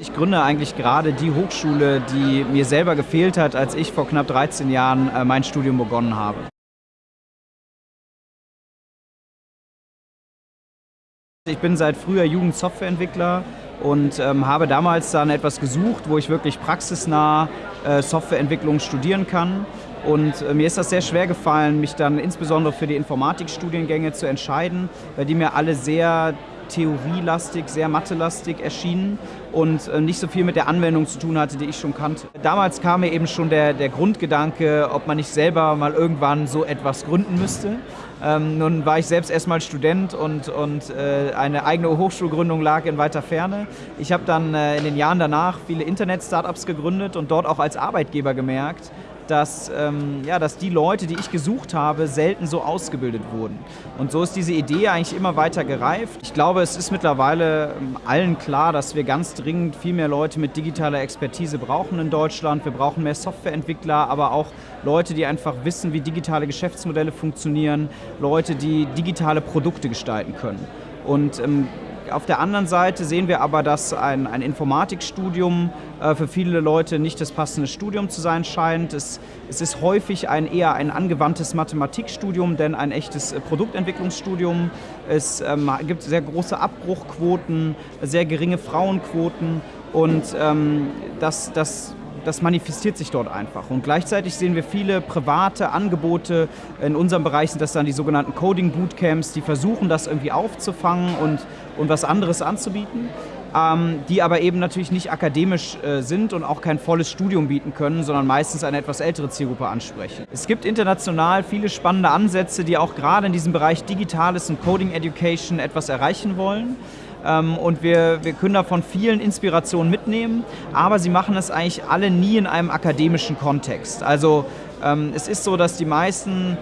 Ich gründe eigentlich gerade die Hochschule, die mir selber gefehlt hat, als ich vor knapp 13 Jahren äh, mein Studium begonnen habe. Ich bin seit früher Jugendsoftwareentwickler und ähm, habe damals dann etwas gesucht, wo ich wirklich praxisnah äh, Softwareentwicklung studieren kann. Und äh, mir ist das sehr schwer gefallen, mich dann insbesondere für die Informatikstudiengänge zu entscheiden, weil die mir alle sehr theorielastig, sehr mathelastig erschienen und äh, nicht so viel mit der Anwendung zu tun hatte, die ich schon kannte. Damals kam mir eben schon der, der Grundgedanke, ob man nicht selber mal irgendwann so etwas gründen müsste. Ähm, nun war ich selbst erstmal Student und, und äh, eine eigene Hochschulgründung lag in weiter Ferne. Ich habe dann äh, in den Jahren danach viele Internet-Startups gegründet und dort auch als Arbeitgeber gemerkt, dass, ähm, ja, dass die Leute, die ich gesucht habe, selten so ausgebildet wurden. Und so ist diese Idee eigentlich immer weiter gereift. Ich glaube, es ist mittlerweile ähm, allen klar, dass wir ganz dringend viel mehr Leute mit digitaler Expertise brauchen in Deutschland. Wir brauchen mehr Softwareentwickler, aber auch Leute, die einfach wissen, wie digitale Geschäftsmodelle funktionieren, Leute, die digitale Produkte gestalten können. Und ähm, auf der anderen Seite sehen wir aber, dass ein, ein Informatikstudium äh, für viele Leute nicht das passende Studium zu sein scheint. Es, es ist häufig ein, eher ein angewandtes Mathematikstudium, denn ein echtes äh, Produktentwicklungsstudium. Es ähm, gibt sehr große Abbruchquoten, sehr geringe Frauenquoten und ähm, das, das das manifestiert sich dort einfach. Und gleichzeitig sehen wir viele private Angebote. In unserem Bereich sind das dann die sogenannten Coding Bootcamps, die versuchen, das irgendwie aufzufangen und, und was anderes anzubieten. Ähm, die aber eben natürlich nicht akademisch äh, sind und auch kein volles Studium bieten können, sondern meistens eine etwas ältere Zielgruppe ansprechen. Es gibt international viele spannende Ansätze, die auch gerade in diesem Bereich Digitales und Coding Education etwas erreichen wollen. Ähm, und wir, wir können davon vielen Inspirationen mitnehmen, aber sie machen es eigentlich alle nie in einem akademischen Kontext. Also ähm, es ist so, dass die meisten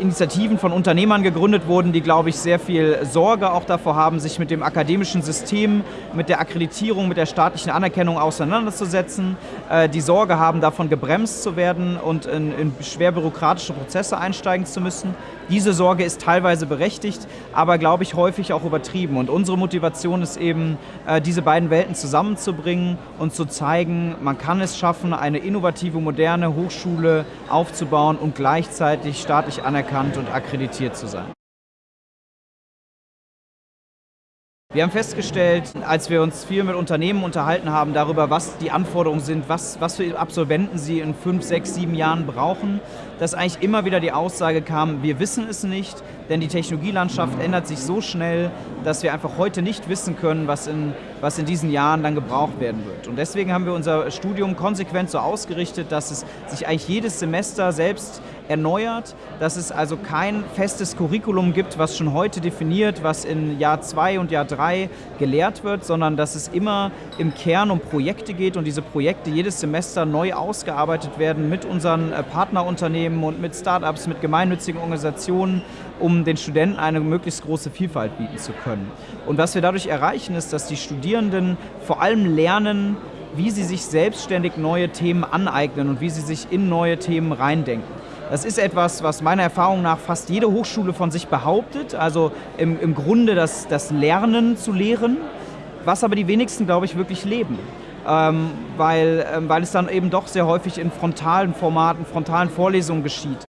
Initiativen von Unternehmern gegründet wurden, die, glaube ich, sehr viel Sorge auch davor haben, sich mit dem akademischen System, mit der Akkreditierung, mit der staatlichen Anerkennung auseinanderzusetzen, äh, die Sorge haben, davon gebremst zu werden und in, in schwer bürokratische Prozesse einsteigen zu müssen. Diese Sorge ist teilweise berechtigt, aber, glaube ich, häufig auch übertrieben. Und unsere Motivation ist eben, äh, diese beiden Welten zusammenzubringen und zu zeigen, man kann es schaffen, eine innovative, moderne Hochschule aufzubauen und gleichzeitig staatlich anerkannt und akkreditiert zu sein. Wir haben festgestellt, als wir uns viel mit Unternehmen unterhalten haben darüber, was die Anforderungen sind, was, was für Absolventen sie in fünf, sechs, sieben Jahren brauchen, dass eigentlich immer wieder die Aussage kam, wir wissen es nicht, denn die Technologielandschaft ändert sich so schnell, dass wir einfach heute nicht wissen können, was in, was in diesen Jahren dann gebraucht werden wird. Und deswegen haben wir unser Studium konsequent so ausgerichtet, dass es sich eigentlich jedes Semester selbst erneuert, dass es also kein festes Curriculum gibt, was schon heute definiert, was in Jahr 2 und Jahr 3 gelehrt wird, sondern dass es immer im Kern um Projekte geht und diese Projekte jedes Semester neu ausgearbeitet werden mit unseren äh, Partnerunternehmen und mit Startups, mit gemeinnützigen Organisationen, um den Studenten eine möglichst große Vielfalt bieten zu können. Und was wir dadurch erreichen, ist, dass die Studierenden vor allem lernen, wie sie sich selbstständig neue Themen aneignen und wie sie sich in neue Themen reindenken. Das ist etwas, was meiner Erfahrung nach fast jede Hochschule von sich behauptet, also im, im Grunde das, das Lernen zu lehren, was aber die wenigsten, glaube ich, wirklich leben. Ähm, weil, ähm, weil es dann eben doch sehr häufig in frontalen Formaten, frontalen Vorlesungen geschieht.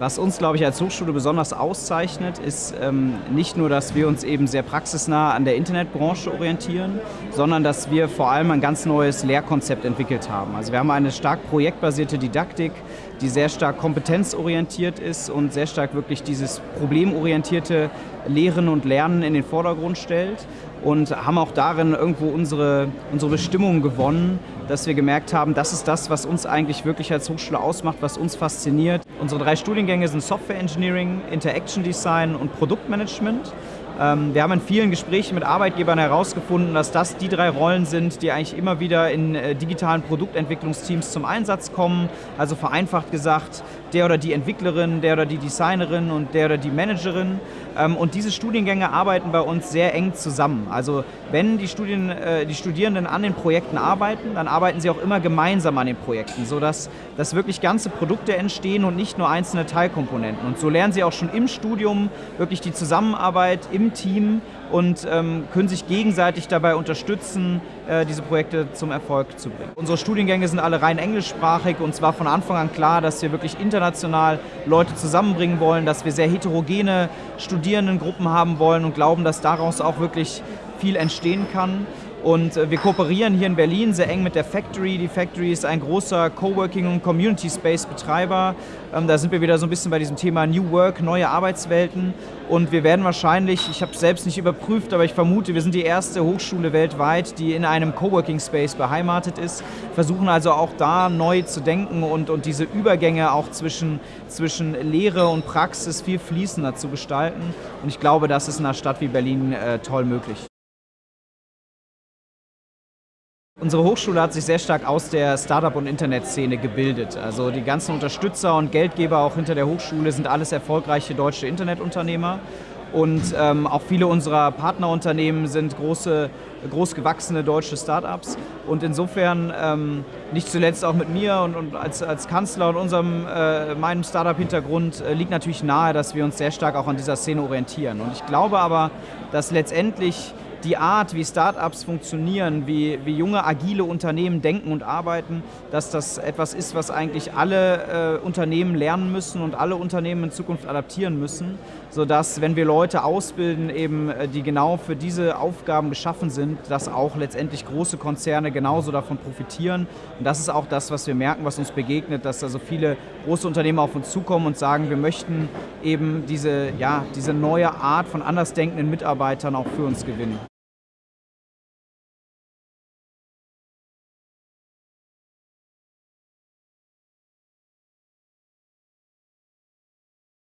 Was uns, glaube ich, als Hochschule besonders auszeichnet, ist ähm, nicht nur, dass wir uns eben sehr praxisnah an der Internetbranche orientieren, sondern dass wir vor allem ein ganz neues Lehrkonzept entwickelt haben. Also wir haben eine stark projektbasierte Didaktik, die sehr stark kompetenzorientiert ist und sehr stark wirklich dieses problemorientierte Lehren und Lernen in den Vordergrund stellt und haben auch darin irgendwo unsere, unsere Bestimmung gewonnen, dass wir gemerkt haben, das ist das, was uns eigentlich wirklich als Hochschule ausmacht, was uns fasziniert. Unsere drei Studiengänge sind Software Engineering, Interaction Design und Produktmanagement. Ähm, wir haben in vielen Gesprächen mit Arbeitgebern herausgefunden, dass das die drei Rollen sind, die eigentlich immer wieder in äh, digitalen Produktentwicklungsteams zum Einsatz kommen. Also vereinfacht gesagt, der oder die Entwicklerin, der oder die Designerin und der oder die Managerin. Ähm, und diese Studiengänge arbeiten bei uns sehr eng zusammen. Also wenn die, Studien, äh, die Studierenden an den Projekten arbeiten, dann arbeiten sie auch immer gemeinsam an den Projekten, sodass dass wirklich ganze Produkte entstehen und nicht nur einzelne Teilkomponenten. Und so lernen sie auch schon im Studium wirklich die Zusammenarbeit im Team und ähm, können sich gegenseitig dabei unterstützen, äh, diese Projekte zum Erfolg zu bringen. Unsere Studiengänge sind alle rein englischsprachig und zwar von Anfang an klar, dass wir wirklich international Leute zusammenbringen wollen, dass wir sehr heterogene Studierendengruppen haben wollen und glauben, dass daraus auch wirklich viel entstehen kann. Und äh, wir kooperieren hier in Berlin sehr eng mit der Factory. Die Factory ist ein großer Coworking- und Community Space-Betreiber. Ähm, da sind wir wieder so ein bisschen bei diesem Thema New Work, neue Arbeitswelten. Und wir werden wahrscheinlich, ich habe es selbst nicht überprüft, aber ich vermute, wir sind die erste Hochschule weltweit, die in einem Coworking Space beheimatet ist. Versuchen also auch da neu zu denken und, und diese Übergänge auch zwischen, zwischen Lehre und Praxis viel fließender zu gestalten. Und ich glaube, das ist in einer Stadt wie Berlin äh, toll möglich. Unsere Hochschule hat sich sehr stark aus der Startup- und Internetszene gebildet. Also die ganzen Unterstützer und Geldgeber auch hinter der Hochschule sind alles erfolgreiche deutsche Internetunternehmer. Und ähm, auch viele unserer Partnerunternehmen sind große, groß gewachsene deutsche Startups. Und insofern, ähm, nicht zuletzt auch mit mir und, und als, als Kanzler und unserem, äh, meinem Startup-Hintergrund, äh, liegt natürlich nahe, dass wir uns sehr stark auch an dieser Szene orientieren. Und ich glaube aber, dass letztendlich die Art, wie Startups funktionieren, wie, wie junge, agile Unternehmen denken und arbeiten, dass das etwas ist, was eigentlich alle äh, Unternehmen lernen müssen und alle Unternehmen in Zukunft adaptieren müssen, sodass, wenn wir Leute ausbilden, eben, äh, die genau für diese Aufgaben geschaffen sind, dass auch letztendlich große Konzerne genauso davon profitieren. Und das ist auch das, was wir merken, was uns begegnet, dass da so viele große Unternehmen auf uns zukommen und sagen, wir möchten eben diese, ja, diese neue Art von andersdenkenden Mitarbeitern auch für uns gewinnen.